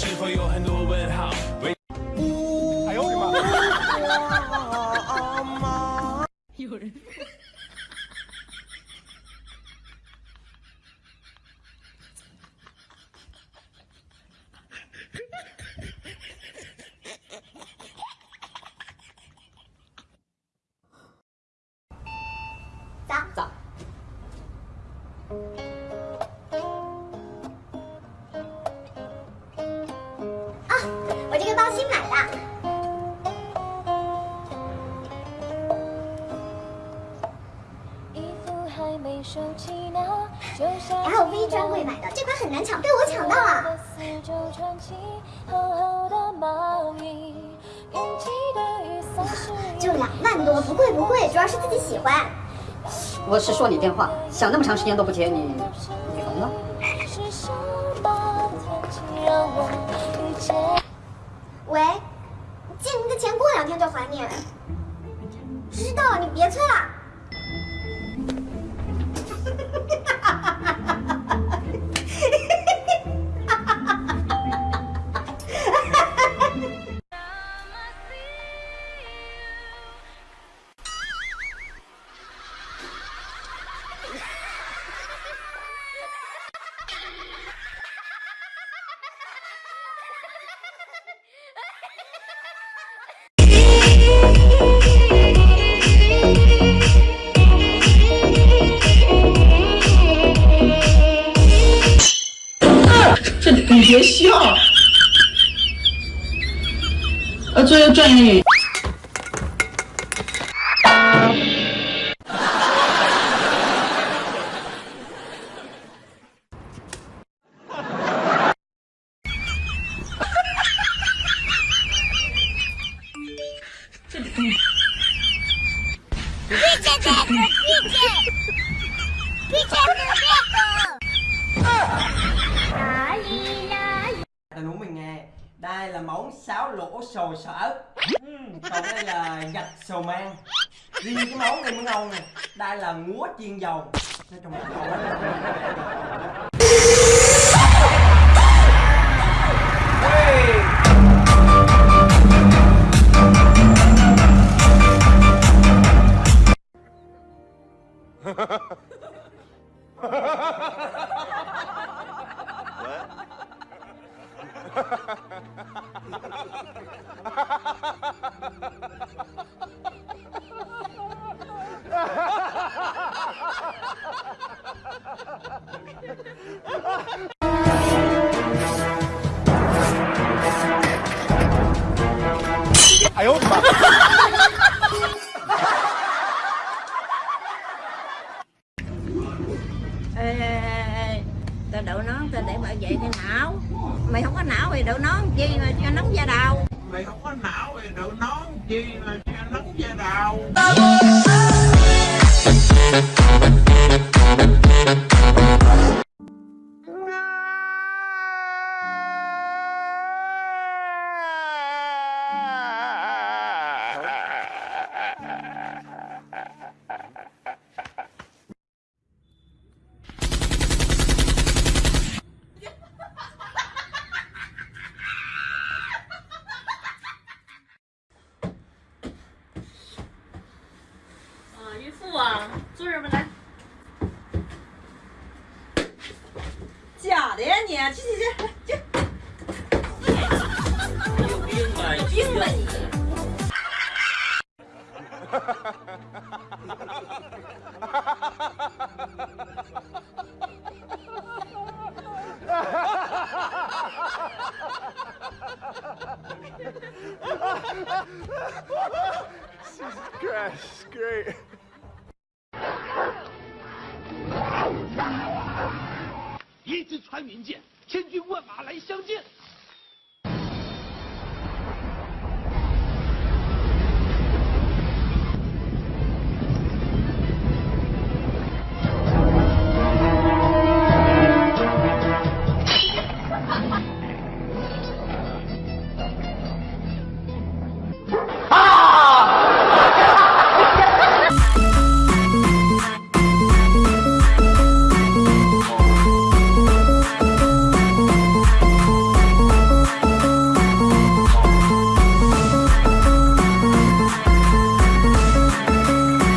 是否有很多问号？为哎呦我的妈！有人。LV 专柜买的，这款很难抢，被我抢到了。就两万多，不贵不贵，主要是自己喜欢。我是说你电话，响那么长时间都不接，你你聋了？喂，借你的钱过两天就还你。知道，你别催了。别笑，呃，做个专业。Thầy huống mình nghe. Đây là món sáo lỗ sồi sở. Hmm, còn đây là gạch sầu mang. Riêng cái món này mới ngon nè. Đây là ngúa chiên dầu. Nói chung là ngon lắm. Ha ！ê, ê, ê, tao đậu nón tao để bảo vệ cái não. Mày không có não thì đậu nón chi mà cho nóng da đầu mày không có não thì đậu nón chi mà cho nóng da đầu 아, 坐这吧来。假的呀你，去去去，有病吧？有病吧你！Crash, great. 一支穿云箭，千军万马来相见。